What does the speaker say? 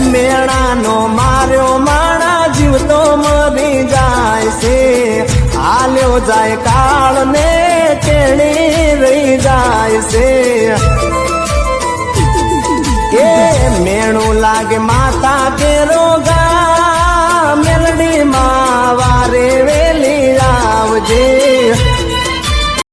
મેળાનો માર્યો, માણા જીવતો મરી જાય છે. હાલ્યો જાય કાળ ને કેણી રહી જાય છે. એ મેણું લાગે માતા